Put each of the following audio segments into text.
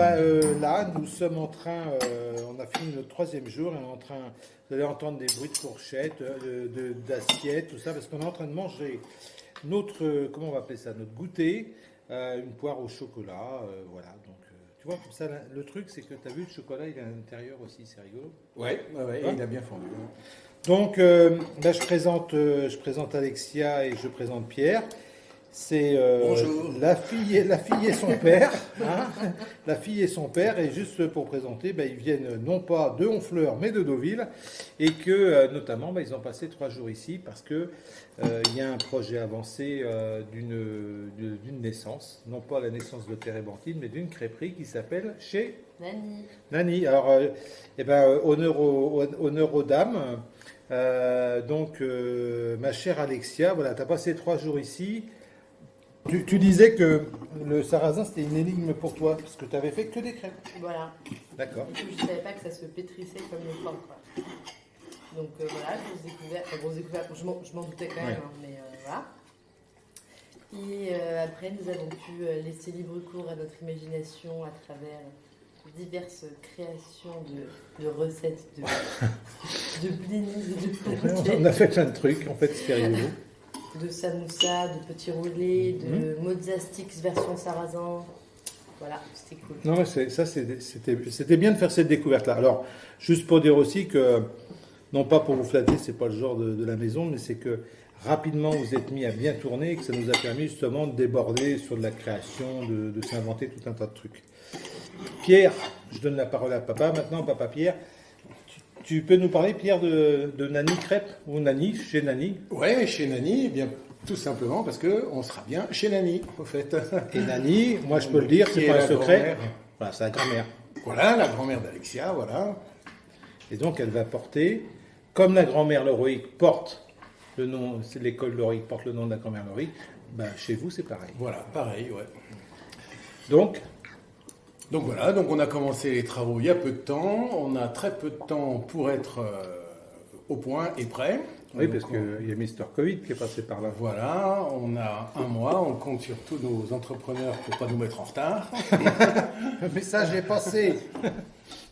euh, là, nous sommes en train, euh, on a fini notre troisième jour et on est en train, vous allez entendre des bruits de fourchettes, euh, de- d'assiettes, tout ça, parce qu'on est en train de manger notre, euh, comment on va appeler ça, notre goûter, une poire au chocolat, voilà. Donc, tu vois, comme ça, là, le truc, c'est que tu as vu, le chocolat, il est à l'intérieur aussi, c'est rigolo. Ouais, ouais, ouais, et il a bien fondu. Donc euh, là, je présente, je présente Alexia et je présente Pierre. C'est euh, la fille, et, la fille et son père. hein. la fille et son père. Et juste pour présenter, ben, ils viennent non pas de Honfleur, mais de Deauville. Et que euh, notamment, ben, ils ont passé trois jours ici parce que euh, il y a un projet avancé euh, d'une naissance, non pas la naissance de Térébenthine, mais d'une crêperie qui s'appelle chez Nani. Nani, alors, euh, eh ben, honneur, aux, honneur aux dames. Euh, donc, euh, ma chère Alexia, voilà, tu as passé trois jours ici. Tu, tu disais que le sarrasin, c'était une énigme pour toi, parce que tu avais fait que des crêpes. Voilà. D'accord. Je savais pas que ça se pétrissait comme le pain, quoi. Donc euh, voilà, grosse découverte. Enfin, grosse découverte, je m'en- je m'en doutais quand même, Ouais. hein, mais euh, voilà. Et euh, après, nous avons pu euh, laisser libre cours à notre imagination à travers diverses créations de, de recettes de, de blinis et de On a fait plein de trucs, en fait, c'était rigolo. De samoussa, de petits roulés, de Mhm. mozza sticks version sarrasin. Voilà, c'était cool. Non, ça, c'était c'était bien de faire cette découverte-là. Alors, juste pour dire aussi que, non pas pour vous flatter, c'est pas le genre de, de la maison, mais c'est que rapidement vous êtes mis à bien tourner et que ça nous a permis justement de déborder sur de la création, de, de s'inventer tout un tas de trucs. Pierre, je donne la parole à papa maintenant, papa Pierre. Tu, peux nous parler, Pierre, de, de Nani Crêpe ou Nani, chez Nani? Ouais, chez Nani, eh bien tout simplement parce que on sera bien chez Nani, au fait. Et Nani, moi je peux le dire, c'est est pas un secret. Voilà, c'est la grand-mère. Voilà, la grand-mère d'Alexia, voilà. Et donc, elle va porter, comme la grand-mère Loroïque porte le nom, c'est l'école Loroïque porte le nom de la grand-mère Loroïque, ben, chez vous, c'est pareil. Voilà, pareil, ouais. Donc, Donc voilà, donc on a commencé les travaux il y a peu de temps. On a très peu de temps pour être euh, au point et prêt. oui, Donc, parce on- qu'il y a Mister Covid qui est passé par là. Voilà, on a un mois, on compte sur tous nos entrepreneurs pour pas nous mettre en retard. Le message est passé.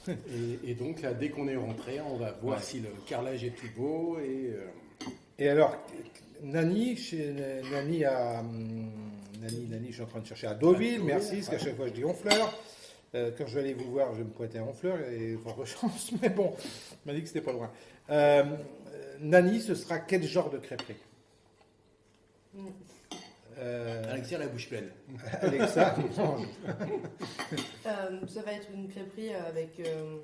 Et, et donc là, dès qu'on est rentré, on va voir Ouais. si le carrelage est tout beau et euh, Et alors, Nani, chez Nani à. hum, Nani, Nani, je suis en train de chercher à Deauville, merci, parce qu'à chaque fois je dis Honfleur. Euh, quand je vais aller vous voir, je vais me pointer à Honfleur, et fort chance, mais bon, on m'a dit que c'était pas loin. Euh, Nani, ce sera quel genre de crêperie? Euh, Alexia la bouche pleine. Alexa, non, Euh, ça va être une crêperie avec euh,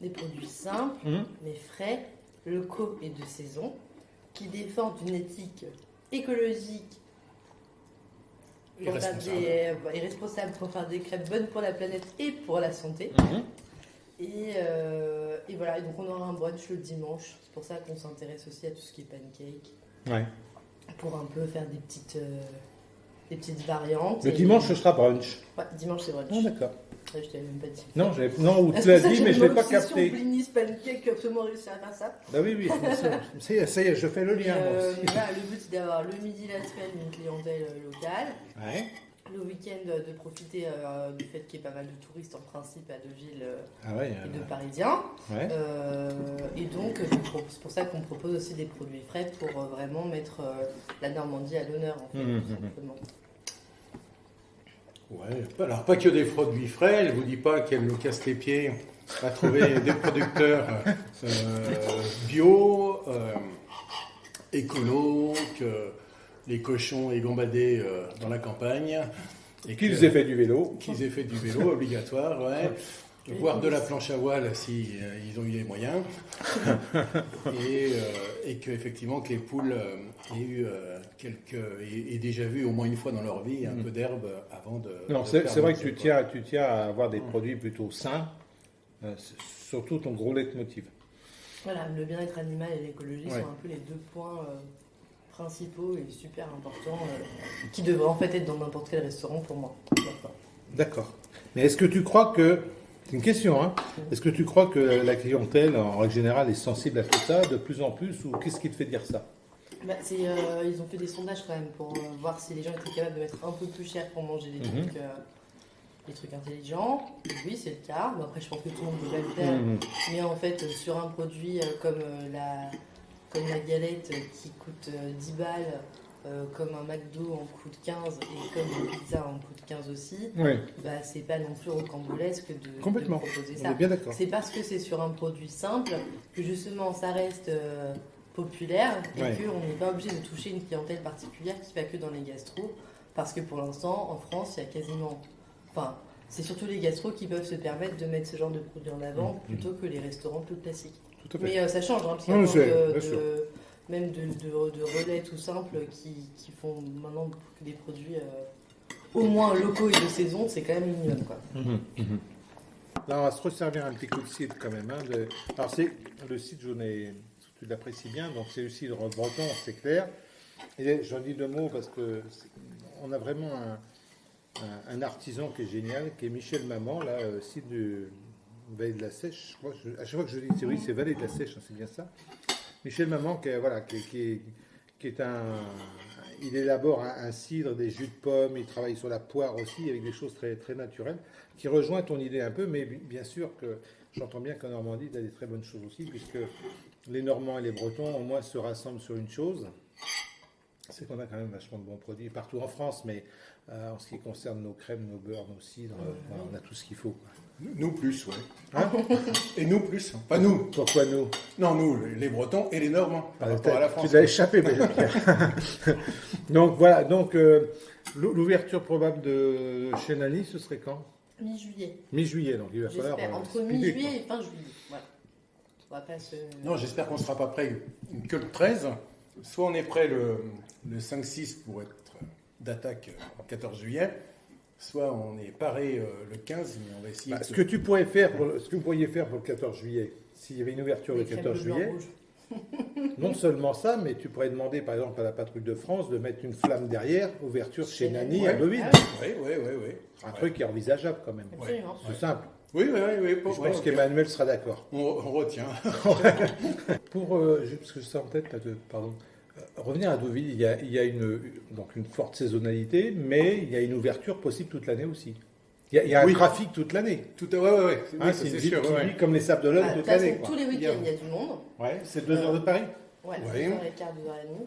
des produits simples, Hum, mais frais, locaux et de saison, qui défendent une éthique écologique Et pour faire responsable. des, euh, et responsable pour faire des crêpes bonnes pour la planète et pour la santé. Et, euh, et voilà, et donc on aura un brunch le dimanche. C'est pour ça qu'on s'intéresse aussi à tout ce qui est pancake, Ouais. pour un peu faire des petites, euh, des petites variantes. Le dimanche, ce sera brunch. Ouais, dimanche c'est brunch. Ah, d'accord. Ouais, je t'avais même pas dit. Non, non, ou tu l'as dit, mais je ne l'ai pas capté. Blinis, pancake, absolument réussi à faire ça. Bah oui, oui, ça y est, ça y est, je fais le lien. moi euh, aussi. le but c'est d'avoir le midi la semaine une clientèle euh, locale, Ouais. Le week-end de profiter euh, du fait qu'il y ait pas mal de touristes en principe à Deauville euh, Ah ouais, et de euh, Parisiens. ouais. Euh, et donc c'est pour ça qu'on propose aussi des produits frais pour euh, vraiment mettre euh, la Normandie à l'honneur en fait, Mhm, tout simplement. Ouais, alors pas que des produits frais, elle vous dit pas qu'elle nous casse les pieds à trouver des producteurs euh, bio, euh, écolo, que les cochons aient gambadé euh, dans la campagne. Et Qu'ils aient fait du vélo. qu'ils aient fait du vélo obligatoire, ouais. Voire de la planche à voile si euh, ils ont eu les moyens. et, euh, et que effectivement que les poules euh, aient eu euh, quelques aient, aient déjà vu au moins une fois dans leur vie un Mhm. peu d'herbe avant de. Non, c'est vrai que tu tiens, tu tiens à avoir des produits plutôt sains, euh, surtout ton gros leitmotiv. Voilà, le bien-être animal et l'écologie Ouais. sont un peu les deux points euh, principaux et super importants euh, qui devraient en fait être dans n'importe quel restaurant pour moi. D'accord. Mais est-ce que tu crois que, c'est une question, hein, est-ce que tu crois que la clientèle, en règle générale, est sensible à tout ça de plus en plus, ou qu'est-ce qui te fait dire ça? Bah, euh, ils ont fait des sondages quand même pour euh, voir si les gens étaient capables de mettre un peu plus cher pour manger des Mhm. trucs intelligents. Oui, c'est le cas. Après, je pense que tout le monde peut le faire. Mhm. Mais en fait, sur un produit comme, la, comme la galette euh, qui coûte euh, 10 balles, euh, comme un McDo en coûte 15 et comme une pizza en coûte 15 aussi, bah, c'est pas non plus rocambolesque de, de complètement. proposer On ça. C'est parce que c'est sur un produit simple que justement ça reste euh, populaire et Ouais. qu'on n'est pas obligé de toucher une clientèle particulière qui va que dans les gastros. Parce que pour l'instant, en France, il y a quasiment. Enfin, c'est surtout les gastros qui peuvent se permettre de mettre ce genre de produit en avant Mhm. plutôt que les restaurants plus classiques. Tout à fait. Mais euh, ça change, hein, parce qu'il y a Oui, plein c'est- de- de- même de, de- de relais tout simples qui, qui font maintenant des produits euh, au moins locaux et de saison, c'est quand même minimum. Quoi. Mhm, mhm. Là, on va se resservir un petit coup de cidre quand même. hein, de- Alors, c'est le cidre, j'en ai... tu l'apprécies bien, donc c'est le cidre breton, c'est clair. Et j'en dis deux mots parce que on a vraiment un, un- artisan qui est génial, qui est Michel Maman, là, euh, cidre du Vallée de la Sèche. Je crois, à chaque fois que je dis c'est oui, c'est Vallée de la Sèche, hein, c'est bien ça. Michel Maman, qui voilà, qui, est- un. Il élabore un, un cidre, des jus de pommes, il travaille sur la poire aussi, avec des choses très, très naturelles, qui rejoint ton idée un peu, mais bi- bien sûr que j'entends bien qu'en Normandie, il y a des très bonnes choses aussi, puisque les Normands et les Bretons, au moins, se rassemblent sur une chose, c'est qu'on a quand même vachement de bons produits partout en France, mais euh, en ce qui concerne nos crèmes, nos beurres, nos cidres, euh, on a tout ce qu'il faut. quoi. Nous plus, ouais. Hein Et nous plus. Pas nous. Pourquoi nous? Non, nous, les Bretons et les Normands, par Ah, rapport à la France. Tu l'as échappé, Pierre. Donc voilà, donc euh, l'ou- l'ouverture probable de chez Nani, ce serait quand? Mi-juillet. Mi-juillet, donc il va falloir. J'espère, euh, entre mi-juillet et fin juillet. Voilà. On va pas se. Non, j'espère qu'on ne sera pas prêt que le 13. Soit on est prêt le, le 5-6 pour être d'attaque le 14 juillet, soit on est paré euh, le 15, mais on va essayer. Bah, de- ce que tu pourrais faire, pour ce que vous pourriez faire pour le 14 juillet, s'il y avait une ouverture le des crèmes 14 bleu, blanc, juillet, non seulement ça, mais tu pourrais demander par exemple à la patrouille de France de mettre une flamme derrière, ouverture chez Nani à Deauville. Ah Oui, oui, oui, oui. Un truc qui est envisageable quand même. Absolument. C'est simple. Oui, oui, oui. oui, Je pour- pense ouais, qu'Emmanuel sera d'accord. on, on retient. Pour, euh, parce que je en tête, là, de- pardon, Euh, revenir à Deauville, il y a, il y a une, donc une forte saisonnalité, mais il y a une ouverture possible toute l'année aussi. Il y a, il y a un trafic toute l'année. Tout à ouais, ouais, ouais. Hein, c'est une ville sûr. qui ouais, vit ouais. comme les Sables d'Olonne Ah, de toute toute l'année. tous les Il y a- week-ends, il y a du monde. Ouais, c'est deux heures de Paris. Ouais, Ouais. deux heures et quart, deux heures et demie.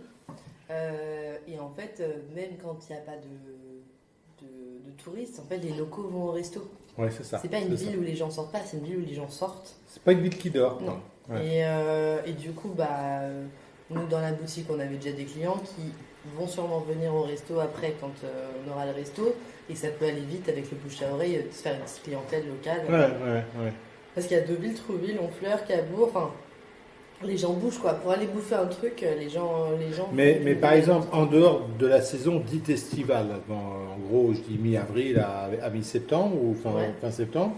Euh, et en fait, euh, même quand il n'y a pas de, de, de touristes, en fait, les locaux vont au resto. Ouais, c'est ça. C'est pas une ça. ville où les gens sortent pas, c'est une ville où les gens sortent. C'est pas une ville qui dort. Non. Ouais. Et, euh, et du coup, bah, euh, nous, dans la boutique, on avait déjà des clients qui vont sûrement venir au resto après quand euh, on aura le resto. Et ça peut aller vite avec le bouche à oreille, euh, se faire une petite clientèle locale. Ouais, ouais, ouais. Parce qu'il y a Deauville, Trouville, Honfleur, Cabourg, enfin, les gens bougent quoi. Pour aller bouffer un truc, euh, les gens. Les gens Mais, mais par exemple, en dehors de la saison dite estivale, en gros, je dis mi-avril à, à mi-septembre ou fin, Ouais. fin septembre,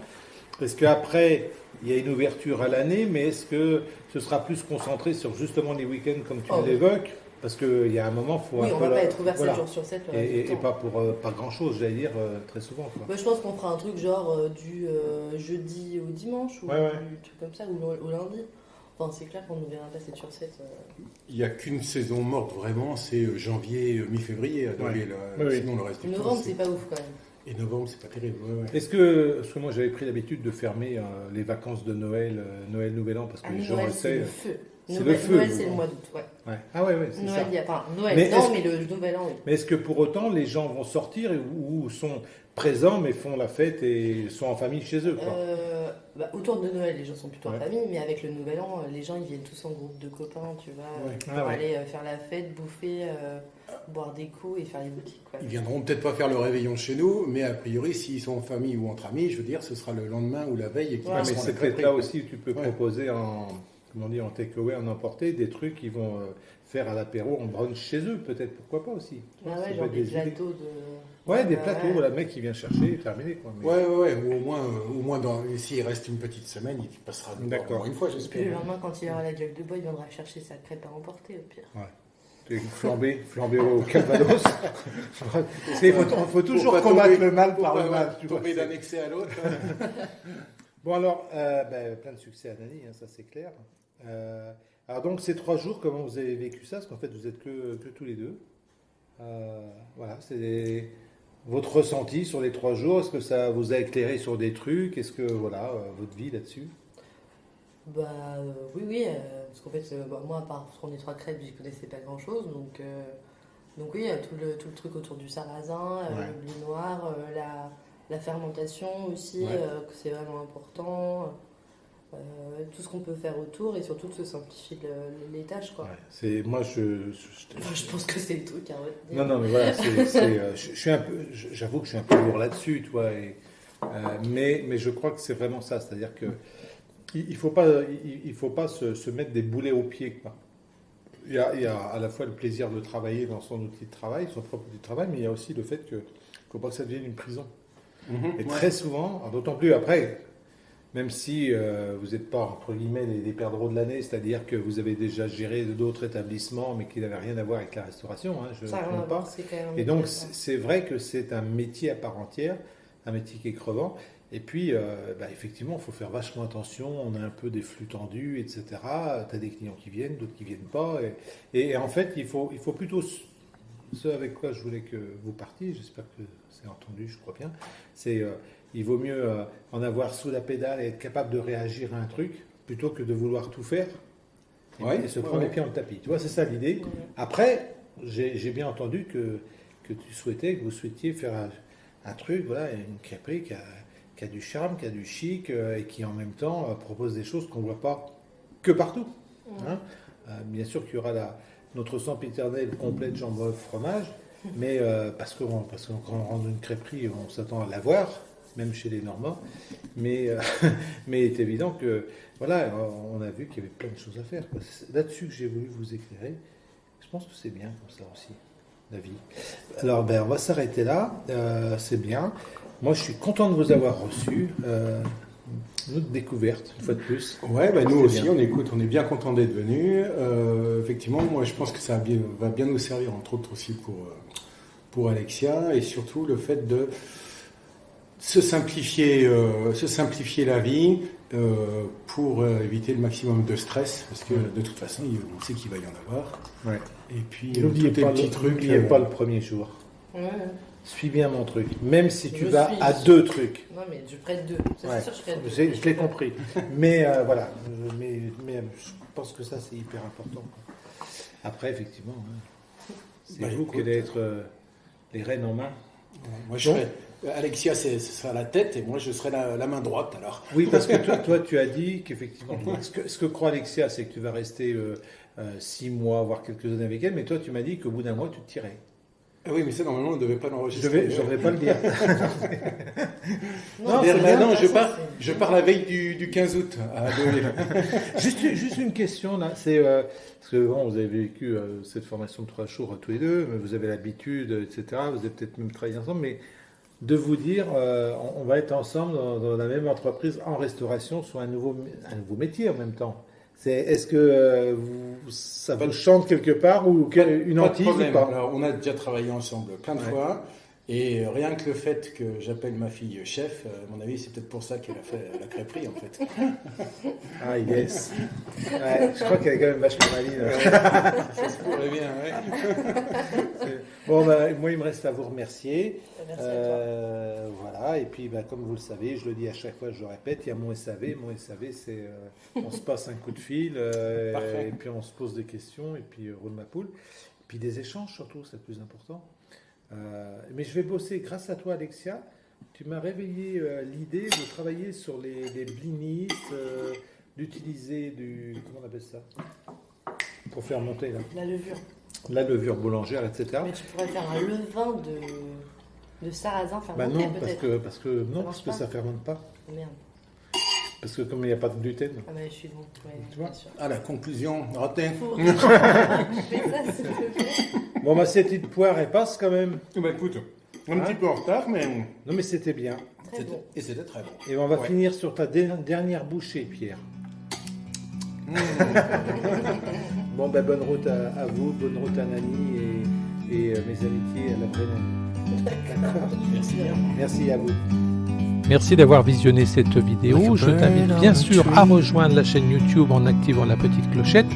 est-ce qu'après, il y a une ouverture à l'année, mais est-ce que ce sera plus concentré sur justement les week-ends comme tu Oh, oui. l'évoques Parce qu'il y a un moment, il faut Oui, un on peu va la- pas être ouvert 7 voilà. jours sur 7 le Et, pas pour euh, pas grand-chose, j'allais dire, euh, très souvent. Quoi. Moi, je pense qu'on fera un truc genre euh, du euh, jeudi au dimanche ou Ouais, ouais. du truc comme ça, ou au, au lundi. Enfin, c'est clair qu'on ne verra pas 7 sur 7. euh. Il n'y a qu'une saison morte vraiment, c'est euh, janvier, euh, mi-février oui. Sinon, le reste du temps. Novembre, c'est- c'est pas ouf quand même. Et novembre, c'est pas terrible. ouais, ouais. Est-ce que, parce que moi j'avais pris l'habitude de fermer euh, les vacances de Noël, euh, Noël, Nouvel An, parce que Ah, les gens Noël, le c'est savent. le feu. c'est Noël, le feu, Noël, c'est le mois d'août, ouais. Ouais. Ah ouais, ouais, c'est Noël, ça. il y a, enfin, Noël, Mais non, mais le nouvel an, oui. Mais est-ce que pour autant les gens vont sortir ou, ou sont présents mais font la fête et sont en famille chez eux quoi? Euh, bah, autour de Noël, les gens sont plutôt Ouais. en famille, mais avec le nouvel an, les gens ils viennent tous en groupe de copains, tu vois, Ouais. pour Ah aller faire la fête, bouffer, euh, boire des coups et faire les boutiques. Quoi. Ils viendront peut-être pas faire le réveillon chez nous, mais a priori, s'ils sont en famille ou entre amis, je veux dire, ce sera le lendemain ou la veille et qu'ils Ouais, Ouais, mais c'est peut-être là aussi où tu peux Ouais. proposer en comment dire en takeaway, en emporter des trucs qui vont euh, faire à l'apéro en brunch chez eux peut-être pourquoi pas aussi. Ah ouais, genre des des plateaux de. Ouais, des Ouais, plateaux, ouais. le mec qui vient chercher et terminé quoi. Mais- Ouais, ouais, ouais, ou au moins, euh, au moins dans, s'il reste une petite semaine, il passera nous voir une fois, Et puis j'espère. le lendemain, quand il aura la gueule de bois, il viendra chercher sa crêpe à emporter au pire. T'es flambé, flambé au Calvados. Il faut, faut toujours Pour combattre tomber- le mal par le mal. tu vois, tomber c'est- d'un excès à l'autre. Bon alors, euh, ben, plein de succès à Nani, hein, ça c'est clair. Euh, alors donc ces trois jours, comment vous avez vécu ça? Parce qu'en fait vous êtes que, que tous les deux. Euh, voilà, c'est des- votre ressenti sur les trois jours. Est-ce que ça vous a éclairé sur des trucs? Est-ce que, voilà, euh, votre vie là-dessus? Bah euh, oui, oui, euh, parce qu'en fait, euh, bah, moi, à part les trois crêpes, j'y connaissais pas grand-chose, donc, euh, donc oui, il y a tout le, tout le truc autour du sarrasin, euh, Ouais. le blé noir, la, la fermentation aussi, Ouais. que c'est vraiment important, euh, tout ce qu'on peut faire autour et surtout de se simplifier le- les tâches, quoi. Ouais, c'est moi je, je- Enfin, je pense que c'est le truc retenir. non non mais voilà c'est, c'est, euh, je, je suis un peu je- j'avoue que je suis un peu lourd là-dessus tu vois et, euh, mais mais je crois que c'est vraiment ça c'est-à-dire que il, il faut pas il, il faut pas se, se mettre des boulets aux pieds quoi. Il y, a, il y a à la fois le plaisir de travailler dans son outil de travail, son propre outil de travail, mais il y a aussi le fait que faut pas que ça devienne une prison. Et très souvent, d'autant plus après, même si euh, vous n'êtes pas, entre guillemets, les, les perdreaux de l'année, c'est-à-dire que vous avez déjà géré d'autres établissements, mais qui n'avaient rien à voir avec la restauration, hein, je ne voir, pas. Et donc, métier à c'est part. c'est vrai que c'est un métier à part entière, un métier qui est crevant. Et puis, euh, bah, effectivement, il faut faire vachement attention. On a un peu des flux tendus, etc. Tu as des clients qui viennent, d'autres qui viennent pas. Et, et en fait, il faut, il faut plutôt ce avec quoi je voulais que vous partiez. J'espère que c'est entendu, je crois bien. C'est euh, il vaut mieux euh, en avoir sous la pédale et être capable de réagir à un truc plutôt que de vouloir tout faire et, Ouais, et se ouais, prendre ouais. les pieds dans le tapis. Tu vois, c'est ça l'idée. Après, j'ai j'ai bien entendu que, que tu souhaitais, que vous souhaitiez faire un, un truc, voilà, une crêperie qui a, du charme, qui a du chic euh, et qui en même temps euh, propose des choses qu'on ne voit pas que partout. hein. Euh, bien sûr qu'il y aura la, notre sempiternel complet de jambon fromage, mais euh, parce que parce que quand on rentre dans une crêperie, on s'attend à l'avoir, même chez les Normands. Mais, euh, mais il est évident que voilà, on a vu qu'il y avait plein de choses à faire. C'est là-dessus que j'ai voulu vous éclairer. Je pense que c'est bien comme ça aussi, Alors, ben, on va s'arrêter là. Euh, c'est bien. Moi, je suis content de vous avoir reçu. Euh, une autre découverte, une fois de plus. Ouais, bah, nous aussi, bien. on écoute, on est bien content d'être venus. Euh, effectivement, moi, je pense que ça va bien, nous servir, entre autres aussi pour, pour Alexia, et surtout le fait de se simplifier, euh, se simplifier la vie euh, pour euh, éviter le maximum de stress, parce que de toute façon, on sait qu'il va y en avoir. Ouais. Et puis, euh, N'oubliez pas, petits le- trucs. n'oubliez euh, pas le premier jour. Ouais. Suis bien mon truc. Même si tu Je vas suis. à deux trucs. Non, mais je prête deux. Ça, Ouais. c'est sûr, je deux. L'ai compris. Mais euh, voilà. Mais, mais je pense que ça, c'est hyper important. Après, effectivement, hein, c'est Bah, vous écoute. qui allez être euh, les rênes en main. Moi, je Donc- serai, Alexia, c'est- ce sera la tête, et moi, je serai la, la main droite, alors. Oui, parce que toi, toi tu as dit qu'effectivement, ce que, ce que croit Alexia, c'est que tu vas rester euh, euh, six mois, voire quelques années avec elle, mais toi, tu m'as dit qu'au bout d'un mois, tu te tirais. Ah oui, mais ça, normalement, on ne devait pas Je l'enregistrer. vais, je devrais pas le dire. Non, maintenant, ça, je pars, c'est- je pars la veille du, du 15 août juste, juste une question là, c'est euh, parce que bon, vous avez vécu euh, cette formation de trois jours euh, tous les deux, mais vous avez l'habitude, euh, etc. Vous avez peut-être même travaillé ensemble, mais de vous dire, euh, on, on va être ensemble dans, dans la même entreprise en restauration sur un nouveau, un nouveau métier en même temps. C'est, est-ce que euh, vous, ça vous chante quelque part ou que- une Pas de ou pas? Alors, on a déjà travaillé ensemble plein de Ouais. fois. Et rien que le fait que j'appelle ma fille chef, euh, à mon avis, c'est peut-être pour ça qu'elle a fait la crêperie, en fait. Ah yes. Ouais, je crois qu'elle est quand même vachement maline. ça se pourrait bien, ouais. Bon, bah, moi, il me reste à vous remercier. Merci à toi. Euh, voilà, et puis bah, comme vous le savez, je le dis à chaque fois, je le répète, il y a mon SAV. Mon SAV, c'est euh, on se passe un coup de fil, euh, et puis on se pose des questions, et puis euh, roule ma poule. Et puis des échanges surtout, c'est le plus important. Euh, mais je vais bosser grâce à toi, Alexia. Tu m'as réveillé euh, l'idée de travailler sur les, les blinis, euh, d'utiliser du. Comment on appelle ça? Pour faire monter là. La levure. la levure boulangère, etc. Mais tu pourrais faire un levain de, de sarrasin Bah fermenté non, parce que, parce que, non, parce que ça fermente pas. Oh, merde. Parce que comme il n'y a pas de gluten. Ah bah je suis bon. Ouais, Tu vois? bien sûr. Ah, la conclusion, raté. Faut- Fais ça, s'il te plaît. Bon, bah, cette petite poire, elle passe quand même. Bah écoute, un Hein petit peu en retard, mais Non, mais c'était bien. Très c'était- bon. et c'était très bon. Et on va Ouais. finir sur ta dernière bouchée, Pierre. Bon, ben, bonne route à, à vous, bonne route à Nani et, et, euh, mes amitiés à la vraie Nani. D'accord. Merci bien. Merci à vous. Merci d'avoir visionné cette vidéo. Je t'invite bien sûr à rejoindre la chaîne YouTube en activant la petite clochette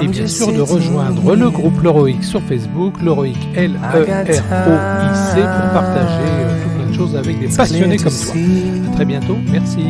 et bien sûr de rejoindre le groupe L'Heroic sur Facebook, L'Heroic L-E-R-O-I-C pour partager euh, tout plein de choses avec des passionnés comme toi. À très bientôt. Merci.